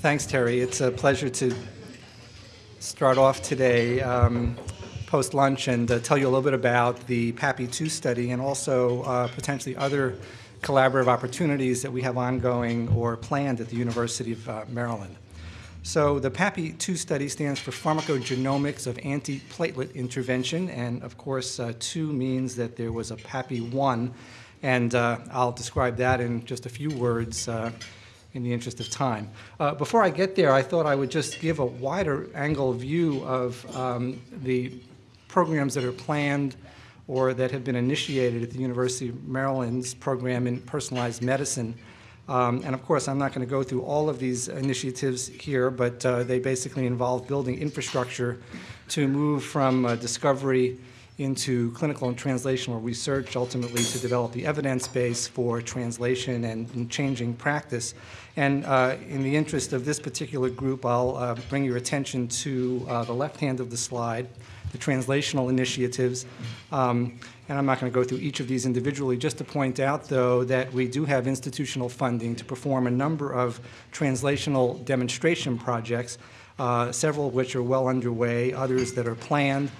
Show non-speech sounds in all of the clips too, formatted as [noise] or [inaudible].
Thanks, Terry. It's a pleasure to start off today um, post-lunch and uh, tell you a little bit about the PAPI-2 study and also uh, potentially other collaborative opportunities that we have ongoing or planned at the University of uh, Maryland. So the PAPI-2 study stands for Pharmacogenomics of Antiplatelet Intervention, and of course, uh, 2 means that there was a PAPI-1, and uh, I'll describe that in just a few words uh, in the interest of time. Uh, before I get there, I thought I would just give a wider angle view of um, the programs that are planned or that have been initiated at the University of Maryland's program in personalized medicine um, and of course, I'm not going to go through all of these initiatives here, but uh, they basically involve building infrastructure to move from uh, discovery into clinical and translational research, ultimately to develop the evidence base for translation and, and changing practice. And uh, in the interest of this particular group, I'll uh, bring your attention to uh, the left hand of the slide, the translational initiatives. Um, and I'm not going to go through each of these individually, just to point out, though, that we do have institutional funding to perform a number of translational demonstration projects, uh, several of which are well underway, others that are planned.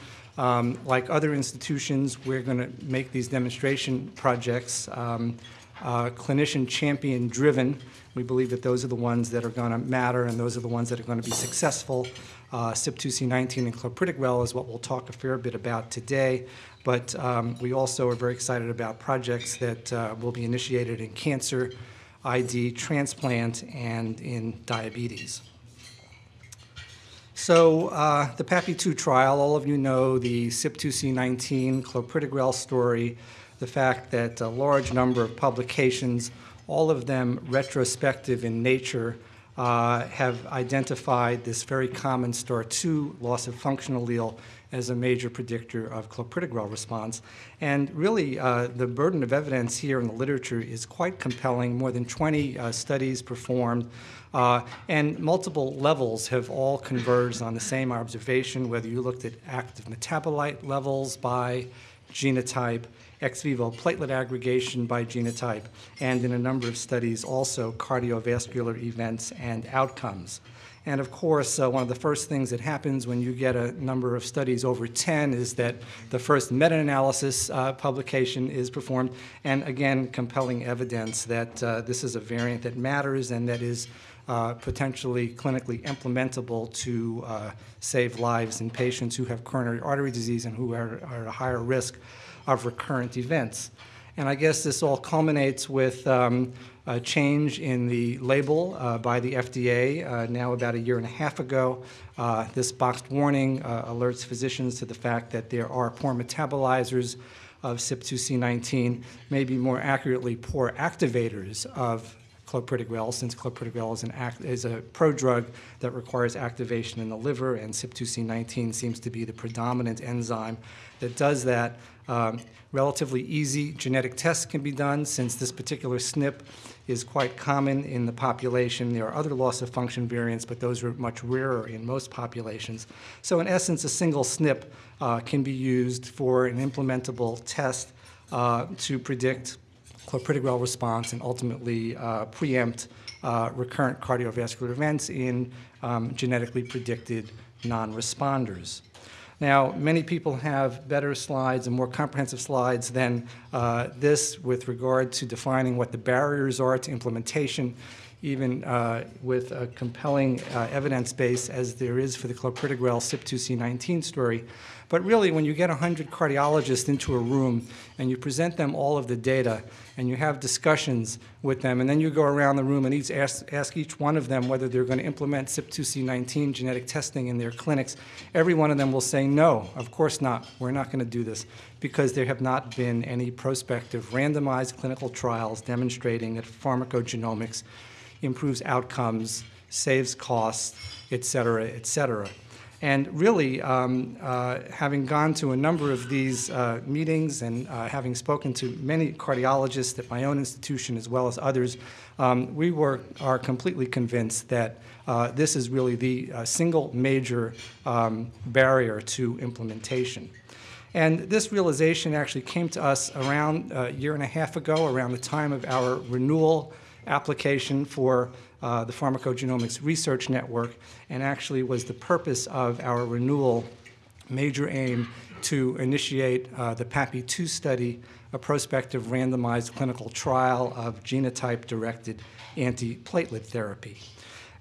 Um, like other institutions, we're going to make these demonstration projects um, uh, clinician champion driven. We believe that those are the ones that are going to matter and those are the ones that are going to be successful. Uh, CYP2C19 and clopidogrel is what we'll talk a fair bit about today. But um, we also are very excited about projects that uh, will be initiated in cancer, ID, transplant, and in diabetes. So uh, the PAPI-2 trial, all of you know the CYP2C19 clopidogrel story, the fact that a large number of publications, all of them retrospective in nature, uh, have identified this very common STAR2 loss of function allele as a major predictor of clopidogrel response. And really, uh, the burden of evidence here in the literature is quite compelling. More than 20 uh, studies performed, uh, and multiple levels have all converged on the same observation, whether you looked at active metabolite levels by genotype, ex vivo platelet aggregation by genotype, and in a number of studies also cardiovascular events and outcomes. And of course, uh, one of the first things that happens when you get a number of studies over 10 is that the first meta-analysis uh, publication is performed, and again, compelling evidence that uh, this is a variant that matters and that is uh, potentially clinically implementable to uh, save lives in patients who have coronary artery disease and who are, are at a higher risk of recurrent events. And I guess this all culminates with um, a change in the label uh, by the FDA uh, now about a year and a half ago. Uh, this boxed warning uh, alerts physicians to the fact that there are poor metabolizers of CYP2C19, maybe more accurately, poor activators of clopidogrel, since clopidogrel is, an act, is a prodrug that requires activation in the liver, and CYP2C19 seems to be the predominant enzyme that does that. Um, relatively easy genetic tests can be done since this particular SNP is quite common in the population. There are other loss of function variants, but those are much rarer in most populations. So in essence, a single SNP uh, can be used for an implementable test uh, to predict clopidogrel response and ultimately uh, preempt uh, recurrent cardiovascular events in um, genetically predicted non-responders. Now, many people have better slides and more comprehensive slides than uh, this with regard to defining what the barriers are to implementation, even uh, with a compelling uh, evidence base as there is for the clopidogrel CYP2C19 story. But really, when you get 100 cardiologists into a room and you present them all of the data and you have discussions with them, and then you go around the room and each ask, ask each one of them whether they're going to implement CYP2C19 genetic testing in their clinics, every one of them will say, no, of course not. We're not going to do this because there have not been any prospective randomized clinical trials demonstrating that pharmacogenomics improves outcomes, saves costs, et cetera, et cetera. And really, um, uh, having gone to a number of these uh, meetings and uh, having spoken to many cardiologists at my own institution as well as others, um, we were, are completely convinced that uh, this is really the uh, single major um, barrier to implementation. And this realization actually came to us around a year and a half ago, around the time of our renewal application for uh, the Pharmacogenomics Research Network and actually was the purpose of our renewal major aim to initiate uh, the PAPI-2 study, a prospective randomized clinical trial of genotype-directed antiplatelet therapy.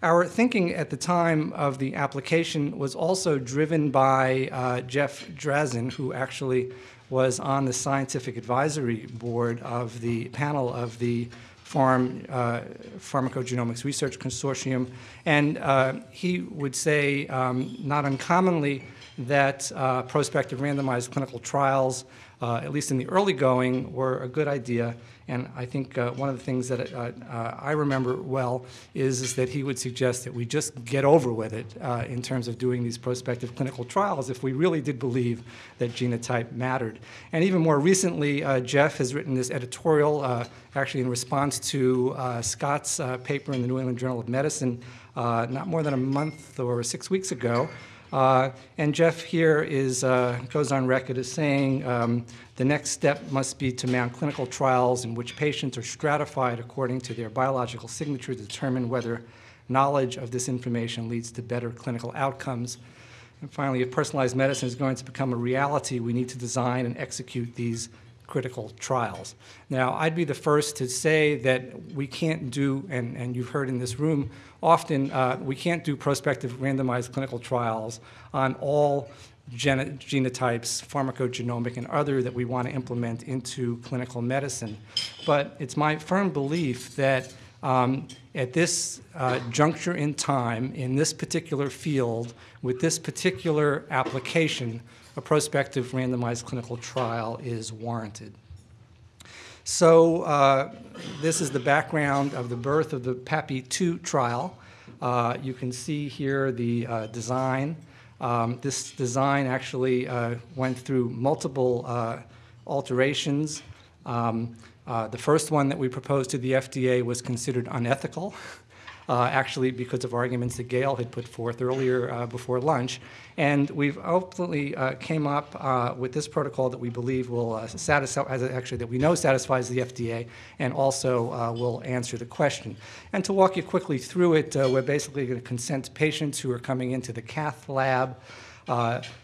Our thinking at the time of the application was also driven by uh, Jeff Drazen, who actually was on the scientific advisory board of the panel of the Pharm, uh, Pharmacogenomics Research Consortium. And uh, he would say, um, not uncommonly, that uh, prospective randomized clinical trials, uh, at least in the early going, were a good idea. And I think uh, one of the things that uh, uh, I remember well is, is that he would suggest that we just get over with it uh, in terms of doing these prospective clinical trials if we really did believe that genotype mattered. And even more recently, Jeff has written this editorial, actually in response to Scott's paper in the New England Journal of Medicine not more than a month or six weeks ago, uh, and Jeff here is, uh, goes on record as saying um, the next step must be to mount clinical trials in which patients are stratified according to their biological signature to determine whether knowledge of this information leads to better clinical outcomes. And finally, if personalized medicine is going to become a reality, we need to design and execute these critical trials. Now, I'd be the first to say that we can't do, and, and you've heard in this room, often uh, we can't do prospective randomized clinical trials on all genotypes, pharmacogenomic and other that we want to implement into clinical medicine. But it's my firm belief that um, at this uh, juncture in time, in this particular field, with this particular application, a prospective randomized clinical trial is warranted. So uh, this is the background of the birth of the PAPI-2 trial. Uh, you can see here the uh, design. Um, this design actually uh, went through multiple uh, alterations. Um, uh, the first one that we proposed to the FDA was considered unethical. [laughs] uh, actually because of arguments that Gail had put forth earlier uh, before lunch. And we've ultimately uh, came up uh, with this protocol that we believe will uh, satisfy, actually that we know satisfies the FDA and also uh, will answer the question. And to walk you quickly through it, we're basically going to consent patients who are coming into the cath lab.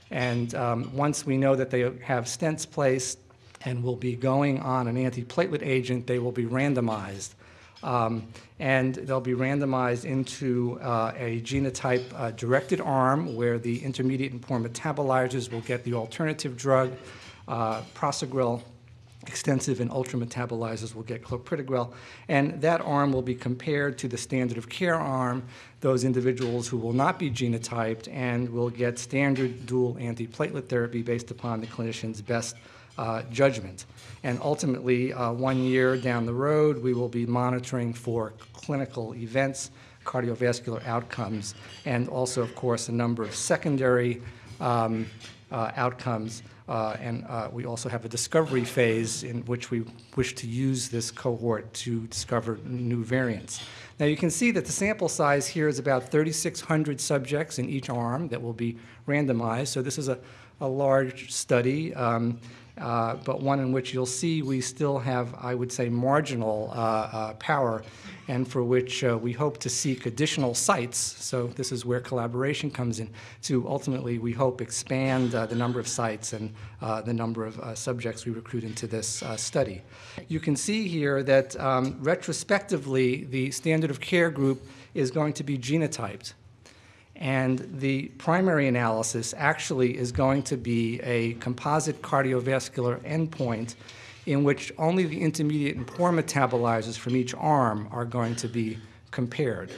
and um, once we know that they have stents placed, and will be going on an antiplatelet agent, they will be randomized. Um, and they'll be randomized into uh, a genotype uh, directed arm where the intermediate and poor metabolizers will get the alternative drug, uh, prasugrel, extensive and ultra metabolizers will get clopidogrel, and that arm will be compared to the standard of care arm, those individuals who will not be genotyped and will get standard dual antiplatelet therapy based upon the clinician's best uh, judgment. And ultimately, uh, one year down the road, we will be monitoring for clinical events, cardiovascular outcomes, and also, of course, a number of secondary um, uh, outcomes. Uh, and uh, we also have a discovery phase in which we wish to use this cohort to discover new variants. Now you can see that the sample size here is about 3,600 subjects in each arm that will be randomized. So this is a, a large study. Um, uh, but one in which you'll see we still have, I would say, marginal uh, uh, power, and for which uh, we hope to seek additional sites. So this is where collaboration comes in to ultimately, we hope, expand uh, the number of sites and the number of subjects we recruit into this study. You can see here that um, retrospectively, the standard of care group is going to be genotyped. And the primary analysis actually is going to be a composite cardiovascular endpoint in which only the intermediate and poor metabolizers from each arm are going to be compared.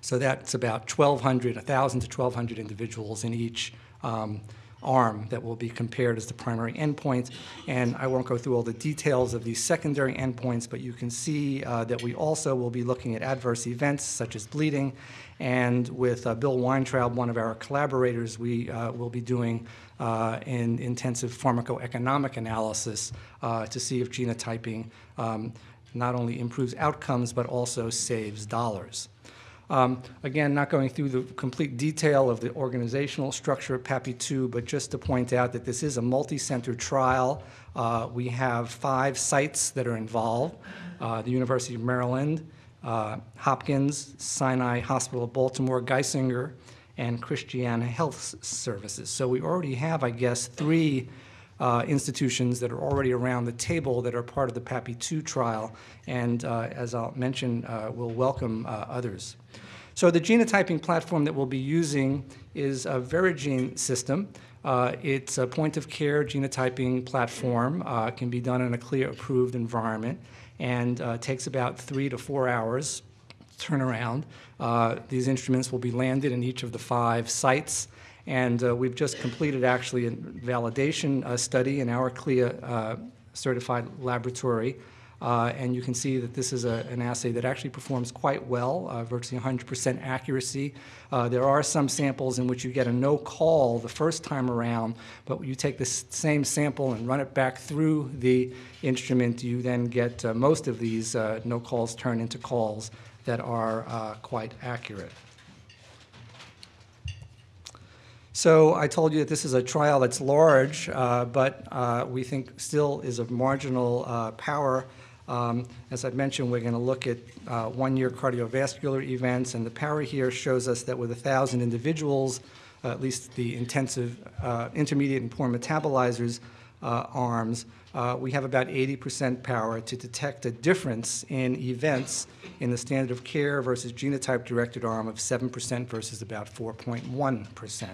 So that's about 1,200, 1,000 to 1,200 individuals in each um, arm that will be compared as the primary endpoint. And I won't go through all the details of these secondary endpoints, but you can see uh, that we also will be looking at adverse events such as bleeding. And with uh, Bill Weintraub, one of our collaborators, we uh, will be doing uh, an intensive pharmacoeconomic analysis uh, to see if genotyping um, not only improves outcomes but also saves dollars. Um, Again, not going through the complete detail of the organizational structure of PAPI-2, but just to point out that this is a multi-center trial. Uh, We have five sites that are involved, uh, the University of Maryland, uh, Hopkins, Sinai Hospital of Baltimore, Geisinger, and Christiana Health Services. So we already have, I guess, three uh, institutions that are already around the table that are part of the PAPI-2 trial, and uh, as I'll mention, uh, we'll welcome uh, others. So the genotyping platform that we'll be using is a Verigene system. Uh, It's a point-of-care genotyping platform, uh, can be done in a CLIA-approved environment, and uh, takes about three to four hours turnaround. These instruments will be landed in each of the five sites, and uh, we've just completed actually a validation uh, study in our CLIA uh, certified laboratory. Uh, And you can see that this is a- an assay that actually performs quite well, uh, virtually 100% accuracy. There are some samples in which you get a no call the first time around, but you take the same sample and run it back through the instrument, you then get most of these no calls turned into calls that are quite accurate. So I told you that this is a trial that's large, uh, but uh, we think still is of marginal uh, power. Um, As I mentioned, we're going to look at uh, one-year cardiovascular events, and the power here shows us that with 1,000 individuals, at least the intensive, uh, intermediate and poor metabolizers uh, arms, uh, we have about 80% power to detect a difference in events in the standard of care versus genotype-directed arm of 7% versus about 4.1%.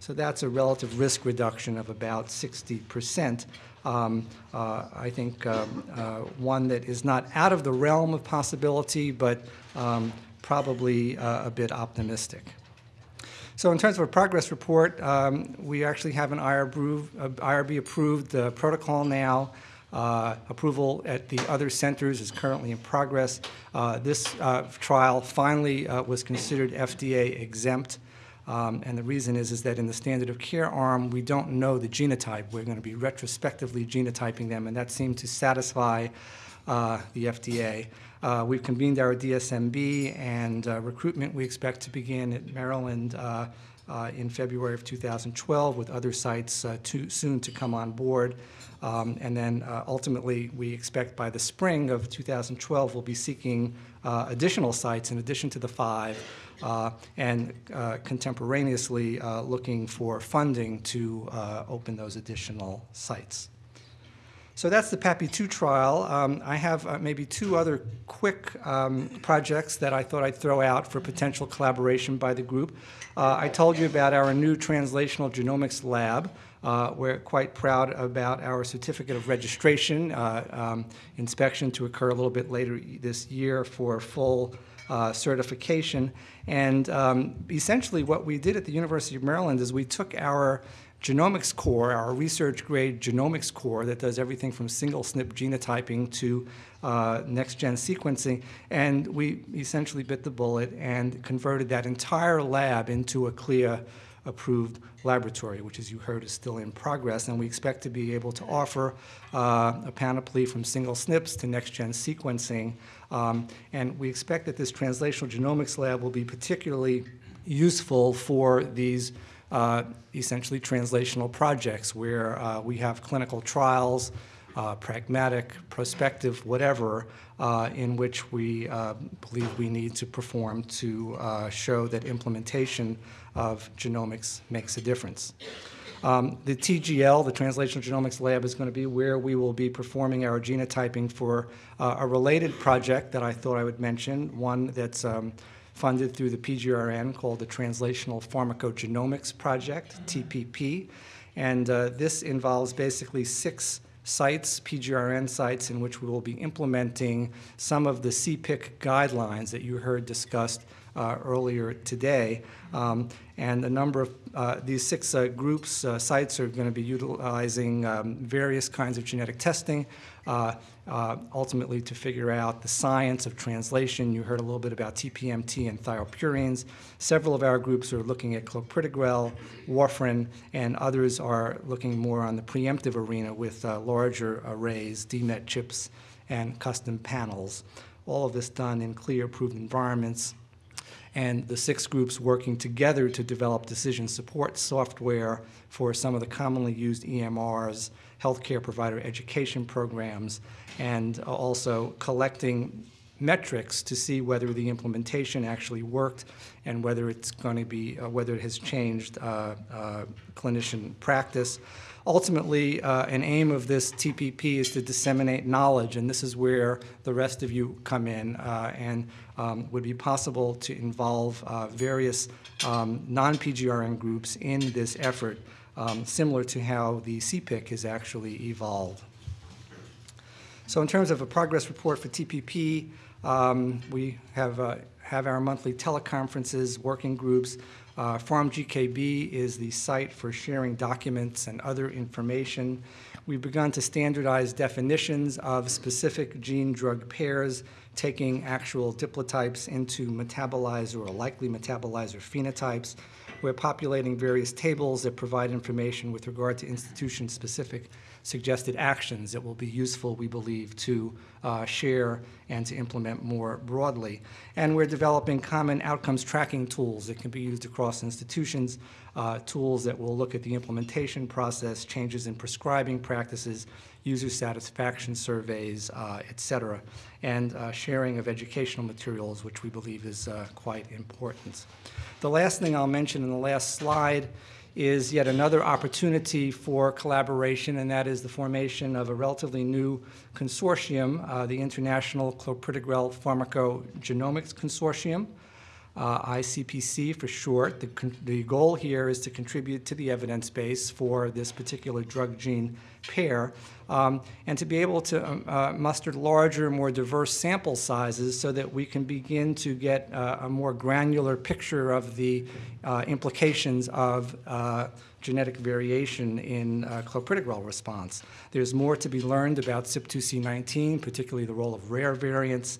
So that's a relative risk reduction of about 60%. Um, uh, I think um, uh, one that is not out of the realm of possibility, but um, probably uh, a bit optimistic. So in terms of a progress report, um, we actually have an IRB-approved uh, protocol now. Uh, Approval at the other centers is currently in progress. Uh, This uh, trial finally was considered FDA exempt. Um, And the reason is, is that in the standard of care arm, we don't know the genotype. We're going to be retrospectively genotyping them, and that seemed to satisfy the FDA. Uh, We've convened our DSMB, and uh, recruitment we expect to begin at Maryland uh, uh, in February of 2012, with other sites uh, too soon to come on board. Um, And then uh, ultimately, we expect by the spring of 2012, we'll be seeking additional sites in addition to the five, and contemporaneously looking for funding to open those additional sites. So that's the PAPI-2 trial. Um, I have uh, maybe two other quick um, projects that I thought I'd throw out for potential collaboration by the group. Uh, I told you about our new translational genomics lab. Uh, We're quite proud about our certificate of registration uh, um, inspection to occur a little bit later this year for full uh, certification. And um, essentially, what we did at the University of Maryland is we took our genomics core, our research grade genomics core that does everything from single SNP genotyping to uh, next gen sequencing, and we essentially bit the bullet and converted that entire lab into a CLIA approved laboratory, which as you heard is still in progress, and we expect to be able to offer uh, a panoply from single SNPs to next gen sequencing. Um, and we expect that this translational genomics lab will be particularly useful for these uh, essentially translational projects where uh, we have clinical trials, uh, pragmatic, prospective, whatever, uh, in which we uh, believe we need to perform to show that implementation of genomics makes a difference. Um, The TGL, the Translational Genomics Lab, is going to be where we will be performing our genotyping for a related project that I thought I would mention, one that's um, funded through the PGRN called the Translational Pharmacogenomics Project, TPP. And uh, this involves basically six sites, PGRN sites, in which we will be implementing some of the CPIC guidelines that you heard discussed uh, earlier today. Um, And a number of, uh, these six uh, groups, uh, sites are going to be utilizing um, various kinds of genetic testing, uh, uh, ultimately to figure out the science of translation. You heard a little bit about TPMT and thiopurines. Several of our groups are looking at clopidogrel, warfarin, and others are looking more on the preemptive arena with uh, larger arrays, DMET chips, and custom panels. All of this done in CLIA, approved environments. And the six groups working together to develop decision support software for some of the commonly used EMRs, healthcare provider education programs, and also collecting metrics to see whether the implementation actually worked and whether it's going to be, uh, whether it has changed uh, uh, clinician practice. Ultimately, uh, an aim of this TPP is to disseminate knowledge, and this is where the rest of you come in, uh, and um, would be possible to involve uh, various um, non-PGRN groups in this effort, um, similar to how the CPIC has actually evolved. So in terms of a progress report for TPP, um, we have, uh, have our monthly teleconferences, working groups. Uh, is the site for sharing documents and other information. We've begun to standardize definitions of specific gene-drug pairs, taking actual diplotypes into metabolizer or likely metabolizer phenotypes. We're populating various tables that provide information with regard to institution-specific suggested actions that will be useful, we believe, to uh, share and to implement more broadly. And we're developing common outcomes tracking tools that can be used across institutions, uh, tools that will look at the implementation process, changes in prescribing practices, user satisfaction surveys, uh, et cetera, and uh, sharing of educational materials, which we believe is uh, quite important. The last thing I'll mention in the last slide is yet another opportunity for collaboration, and that is the formation of a relatively new consortium, uh, the International Clopidogrel Pharmacogenomics Consortium, uh, ICPC for short. The, the goal here is to contribute to the evidence base for this particular drug gene pair um, and to be able to um, uh, muster larger, more diverse sample sizes so that we can begin to get uh, a more granular picture of the uh, implications of uh, genetic variation in uh, clopidogrel response. There's more to be learned about CYP2C19, particularly the role of rare variants,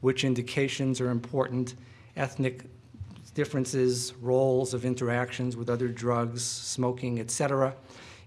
which indications are important, ethnic differences, roles of interactions with other drugs, smoking, et cetera.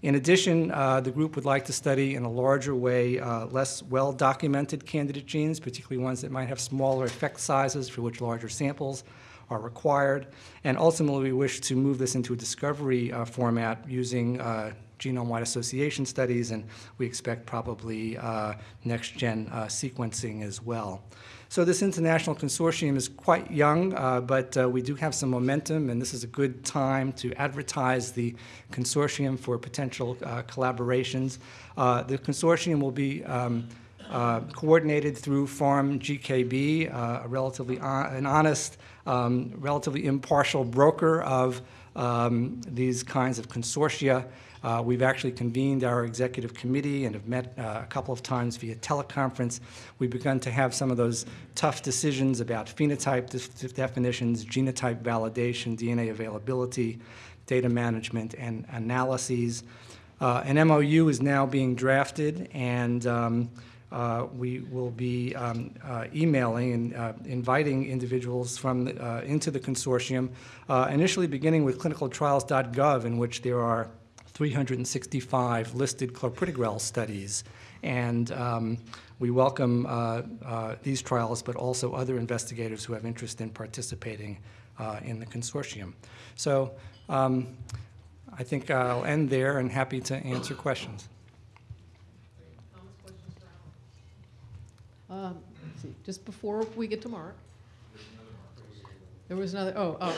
In addition, uh, the group would like to study in a larger way uh, less well-documented candidate genes, particularly ones that might have smaller effect sizes for which larger samples are required. And ultimately, we wish to move this into a discovery uh, format using uh, genome-wide association studies, and we expect probably uh, next-gen uh, sequencing as well. So this international consortium is quite young, uh, but uh, we do have some momentum, and this is a good time to advertise the consortium for potential uh, collaborations. Uh, the consortium will be um, uh, coordinated through PharmGKB, uh, a relatively an honest, um, relatively impartial broker of um, these kinds of consortia. Uh, we've actually convened our executive committee and have met uh, a couple of times via teleconference. We've begun to have some of those tough decisions about phenotype definitions, genotype validation, DNA availability, data management, and analyses. Uh, an MOU is now being drafted, and um, uh, we will be um, uh, emailing and uh, inviting individuals from uh, into the consortium, uh, initially beginning with clinicaltrials.gov, in which there are 365 listed clopidogrel studies. And um, we welcome uh, uh, these trials, but also other investigators who have interest in participating uh, in the consortium. So um, I think I'll end there and happy to answer questions. Um, see, just before we get to Mark. There was another, oh, oh.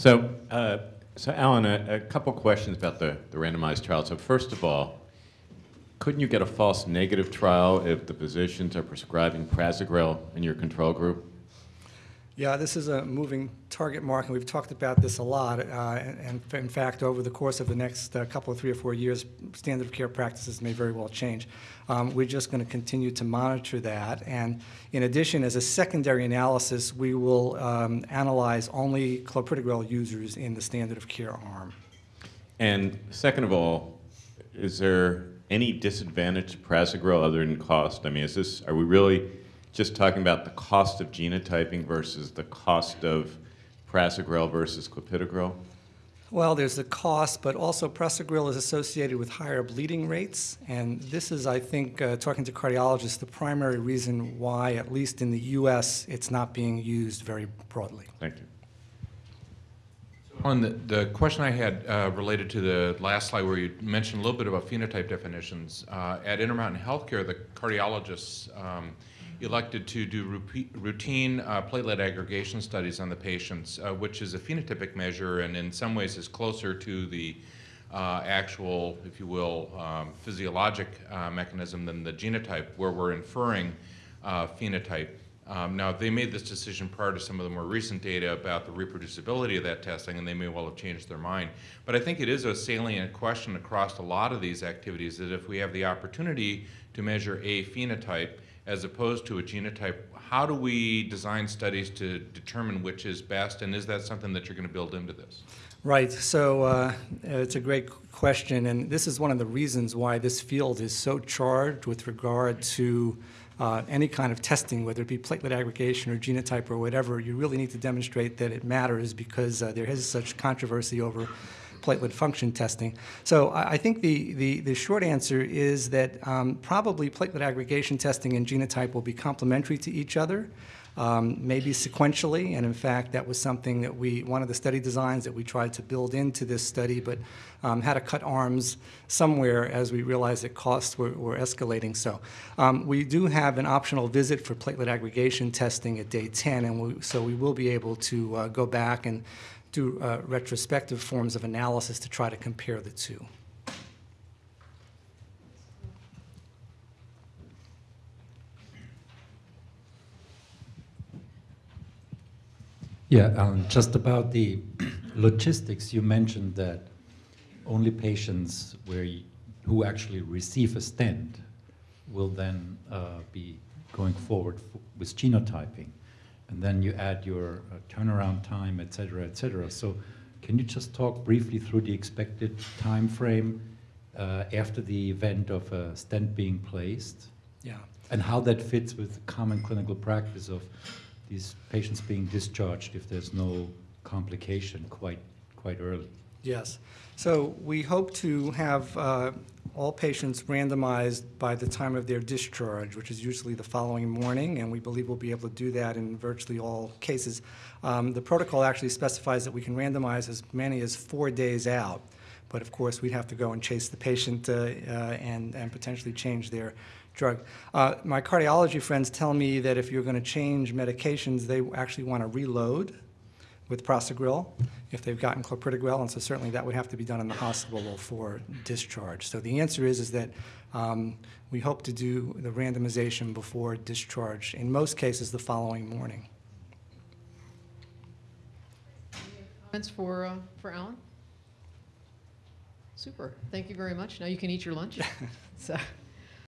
So, uh, so Alan, a, a couple questions about the, the randomized trial. So first of all, couldn't you get a false negative trial if the physicians are prescribing prasugrel in your control group? Yeah, this is a moving target Mark, and we've talked about this a lot. Uh, and, and, in fact, over the course of the next uh, couple of three or four years, standard of care practices may very well change. Um, we're just going to continue to monitor that. And in addition, as a secondary analysis, we will um, analyze only clopidogrel users in the standard of care arm. And second of all, is there any disadvantage to prasugrel other than cost? I mean, is this, are we really just talking about the cost of genotyping versus the cost of prasugrel versus clopidogrel? Well, there's the cost, but also prasugrel is associated with higher bleeding rates. And this is, I think, uh, talking to cardiologists, the primary reason why, at least in the U.S., it's not being used very broadly. Thank you. On the, the question I had uh, related to the last slide where you mentioned a little bit about phenotype definitions, uh, at Intermountain Healthcare, the cardiologists um, elected to do routine uh, platelet aggregation studies on the patients, uh, which is a phenotypic measure and in some ways is closer to the uh, actual, if you will, um, physiologic uh, mechanism than the genotype, where we're inferring uh, phenotype. Um, now, they made this decision prior to some of the more recent data about the reproducibility of that testing, and they may well have changed their mind. But I think it is a salient question across a lot of these activities that if we have the opportunity to measure a phenotype as opposed to a genotype, how do we design studies to determine which is best, and is that something that you're going to build into this? Right. So uh, it's a great question, and this is one of the reasons why this field is so charged with regard to uh, any kind of testing, whether it be platelet aggregation or genotype or whatever. You really need to demonstrate that it matters because uh, there is such controversy over platelet function testing. So I I think the, the, the short answer is that um, probably platelet aggregation testing and genotype will be complementary to each other um, maybe sequentially, and in fact, that was something that we, one of the study designs that we tried to build into this study, but um, had to cut arms somewhere as we realized that costs were, were escalating. So um, we do have an optional visit for platelet aggregation testing at day 10, and we, so we will be able to uh, go back and do uh, retrospective forms of analysis to try to compare the two. Yeah, um, just about the [clears throat] logistics, you mentioned that only patients where y who actually receive a stent will then uh, be going forward with genotyping. And then you add your uh, turnaround time, et cetera, et cetera. So can you just talk briefly through the expected time frame uh, after the event of a stent being placed? Yeah. And how that fits with common clinical practice of these patients being discharged if there's no complication quite, quite early. Yes. So we hope to have uh, all patients randomized by the time of their discharge, which is usually the following morning, and we believe we'll be able to do that in virtually all cases. Um, The protocol actually specifies that we can randomize as many as four days out, but of course, we'd have to go and chase the patient uh, uh, and and potentially change their drug. Uh, My cardiology friends tell me that if you're going to change medications, they actually want to reload with prasugrel if they've gotten clopidogrel, and so certainly that would have to be done in the hospital before discharge. So the answer is, is that um, we hope to do the randomization before discharge, in most cases the following morning. Comments for, uh, for Alan? Super, thank you very much. Now you can eat your lunch. [laughs] So,